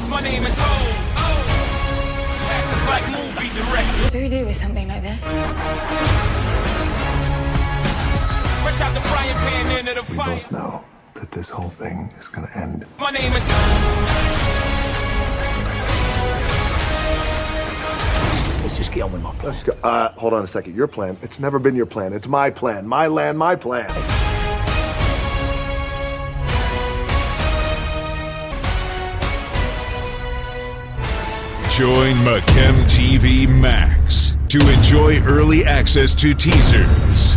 myself, my name is O. Oh. Actors like movie directors. What do we do with something like this? Fresh out the frying pan into the We fire. both know that this whole thing is gonna end. My name is. Let's just get on with my plan. Let's go. Uh, hold on a second. Your plan. It's never been your plan. It's my plan. My land, my plan. Join Machem TV Max to enjoy early access to teasers,